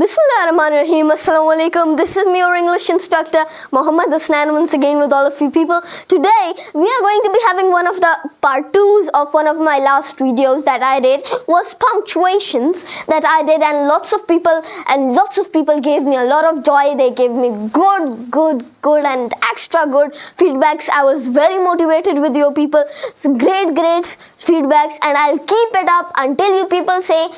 Bismillahirrahmanirrahim. Assalamu alaikum. This is me, your English instructor, Muhammad Asnan, once again with all of you people. Today, we are going to be having one of the part twos of one of my last videos that I did was punctuations that I did and lots of people and lots of people gave me a lot of joy. They gave me good, good, good and extra good feedbacks. I was very motivated with you people. It's great, great feedbacks and I'll keep it up until you people say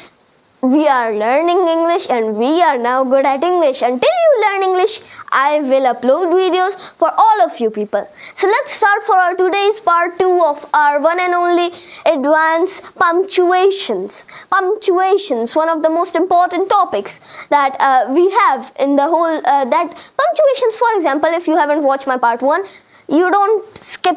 we are learning English and we are now good at English. Until you learn English, I will upload videos for all of you people. So let's start for our today's part 2 of our one and only advanced punctuations. Punctuations, one of the most important topics that uh, we have in the whole, uh, that punctuations for example, if you haven't watched my part 1, you don't skip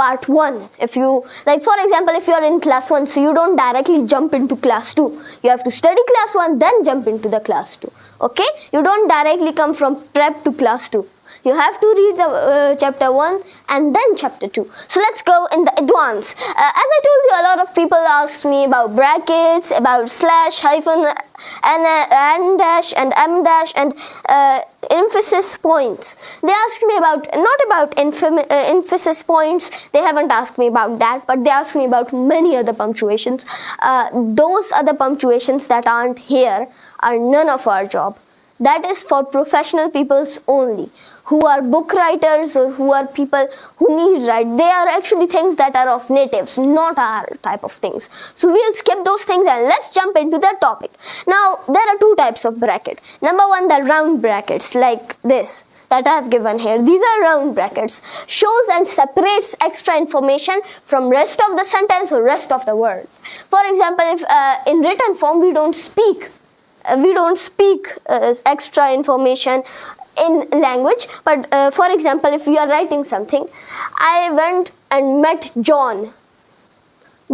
part 1 if you like for example if you are in class 1 so you don't directly jump into class 2 you have to study class 1 then jump into the class 2 okay? You don't directly come from prep to class 2 you have to read the uh, chapter 1 and then chapter 2 so let's go in the advance. Uh, as i told you a lot of people asked me about brackets about slash hyphen and n dash and m dash and uh, emphasis points. They asked me about not about uh, emphasis points. They haven't asked me about that but they asked me about many other punctuations. Uh, those other punctuations that aren't here are none of our job that is for professional peoples only who are book writers or who are people who need write they are actually things that are of natives not our type of things so we'll skip those things and let's jump into the topic now there are two types of bracket number one the round brackets like this that I have given here. These are round brackets. Shows and separates extra information from rest of the sentence or rest of the word. For example, if uh, in written form we don't speak, we don't speak uh, extra information in language. But uh, for example if you are writing something I went and met John.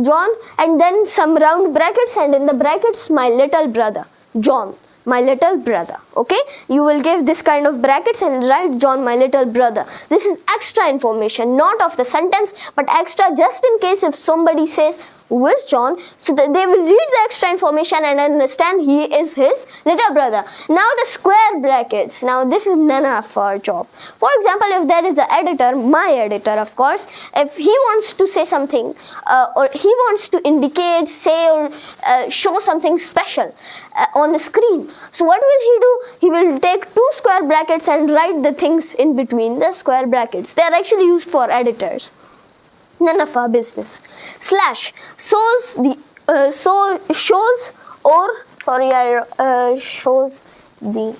John and then some round brackets and in the brackets my little brother John my little brother okay? You will give this kind of brackets and write John my little brother. This is extra information not of the sentence but extra just in case if somebody says with John so that they will read the extra information and understand he is his little brother. Now the square brackets. Now this is none of our job. For example, if there is the editor, my editor of course, if he wants to say something uh, or he wants to indicate, say or uh, show something special uh, on the screen. So what will he do? He will take two square brackets and write the things in between the square brackets. They are actually used for editors none of our business. Slash shows the uh, so shows or sorry I uh, shows the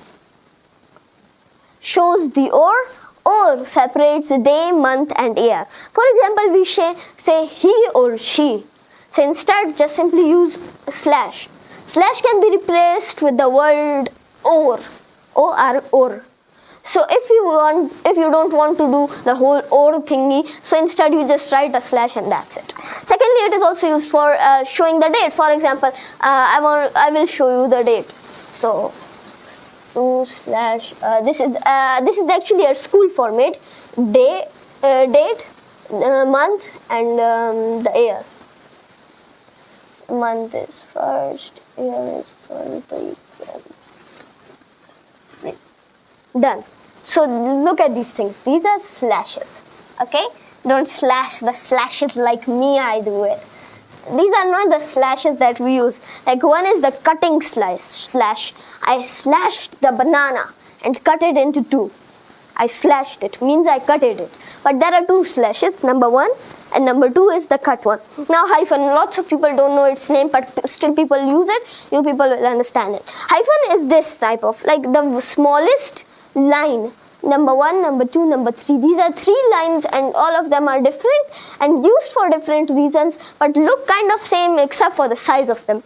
shows the or or separates day, month and year. For example, we say, say he or she. So instead just simply use slash. Slash can be replaced with the word or, or, or. So if you want, if you don't want to do the whole or thingy, so instead you just write a slash and that's it. Secondly, it is also used for uh, showing the date. For example, uh, I want, I will show you the date. So two slash. Uh, this is uh, this is actually a school format. Day, uh, date, uh, month, and um, the year. Month is first, year is twenty. Done. So look at these things. These are slashes. Okay? Don't slash the slashes like me I do it. These are not the slashes that we use. Like one is the cutting slice slash. I slashed the banana and cut it into two. I slashed it means I cut it. But there are two slashes. Number one and number two is the cut one. Now hyphen, lots of people don't know its name but still people use it. You people will understand it. Hyphen is this type of like the smallest line. Number one number two number three. These are three lines and all of them are different and used for different reasons but look kind of same except for the size of them.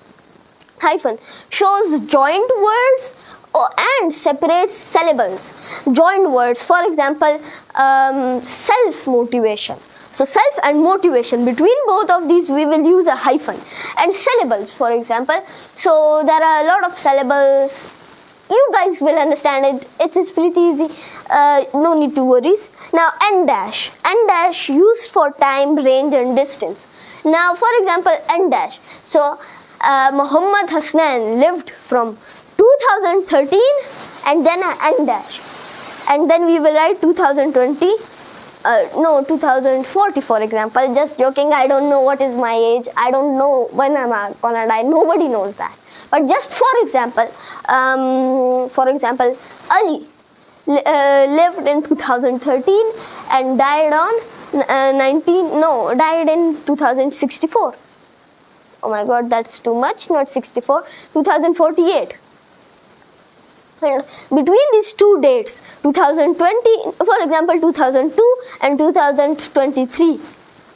Hyphen. Shows joined words and separates syllables. Joined words for example um, self motivation so self and motivation. Between both of these we will use a hyphen. And syllables for example. So there are a lot of syllables you guys will understand it. It's, it's pretty easy. Uh, no need to worries. Now n dash n dash used for time range and distance. Now for example n dash so uh, Muhammad Hasnan lived from 2013 and then n dash and then we will write 2020 uh, no 2040 for example. Just joking. I don't know what is my age. I don't know when i'm gonna die. Nobody knows that but just for example um, for example ali uh, lived in 2013 and died on uh, 19 no died in 2064 oh my god that's too much not 64 2048 and between these two dates 2020 for example 2002 and 2023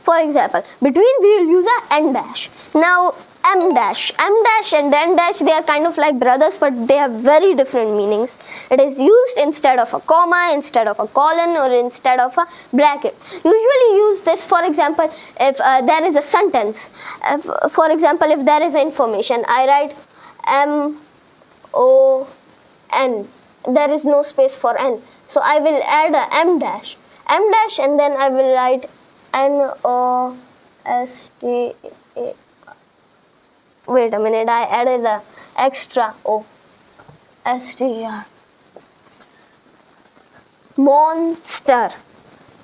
for example between we will use a n dash. Now m dash m dash and n dash they are kind of like brothers but they have very different meanings. It is used instead of a comma instead of a colon or instead of a bracket. Usually use this for example if uh, there is a sentence. If, for example if there is information i write m o n. There is no space for n. So i will add a m dash. M dash and then i will write n o s t a wait a minute i added the extra o. S t r. Monster.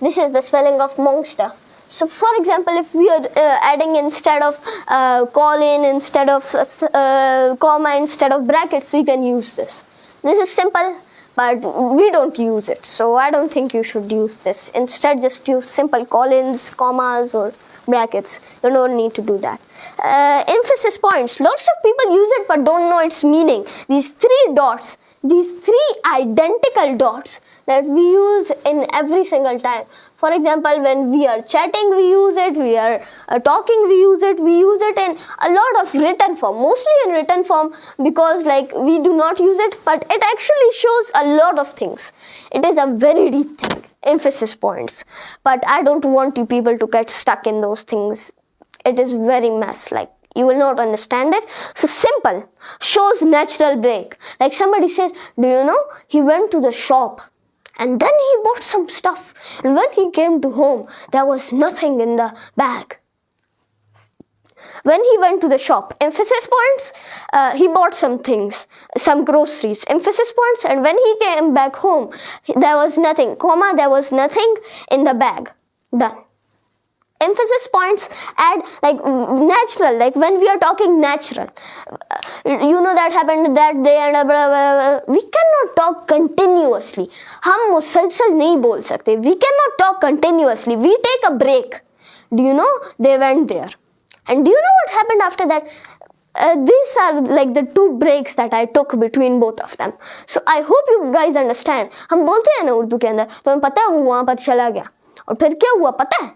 This is the spelling of monster. So for example if we are uh, adding instead of uh, colon instead of uh, comma instead of brackets we can use this. This is simple, but we don't use it. So I don't think you should use this. Instead, just use simple colons, commas, or brackets. You don't need to do that. Uh, emphasis points. Lots of people use it but don't know its meaning. These three dots, these three identical dots that we use in every single time for example when we are chatting we use it we are uh, talking we use it we use it in a lot of written form mostly in written form because like we do not use it but it actually shows a lot of things it is a very deep thing emphasis points but i don't want you people to get stuck in those things it is very mess like you will not understand it so simple shows natural break like somebody says do you know he went to the shop and then he bought some stuff. And when he came to home, there was nothing in the bag. When he went to the shop, emphasis points, uh, he bought some things, some groceries, emphasis points. And when he came back home, there was nothing, comma, there was nothing in the bag. Done. Emphasis points add like natural like when we are talking natural. Uh, you know that happened that day and uh, blah, blah, blah, we cannot talk continuously. hum musalsal nahi sakte we cannot talk continuously. We take a break. Do you know? They went there. and do you know what happened after that uh, these are like the two breaks that I took between both of them. So I hope you guys understand. हम बोलते हैं ना उर्दू के अंदर तो हमें पता है वो वहां पर चला गया और फिर क्या हुआ पता है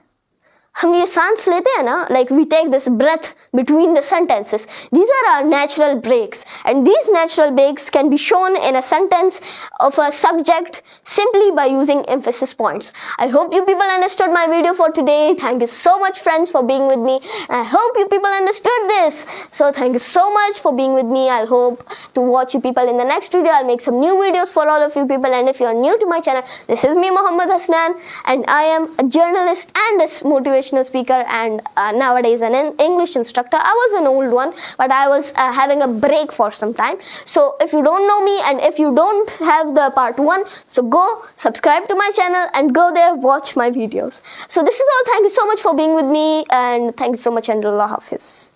हम ये सांस लेते हैं ना like we take this breath between the sentences these are our natural breaks and these natural breaks can be shown in a sentence of a subject simply by using emphasis points i hope you people understood my video for today thank you so much friends for being with me i hope you people understood this so thank you so much for being with me i hope to watch you people in the next video i'll make some new videos for all of you people and if you're new to my channel this is me Muhammad Hasnan and i am a journalist and a motivational motivational speaker and uh, nowadays an English instructor. I was an old one, but I was uh, having a break for some time. So if you don't know me and if you don't have the part one, so go subscribe to my channel and go there watch my videos. So this is all. Thank you so much for being with me and thank you so much and Allah Hafiz.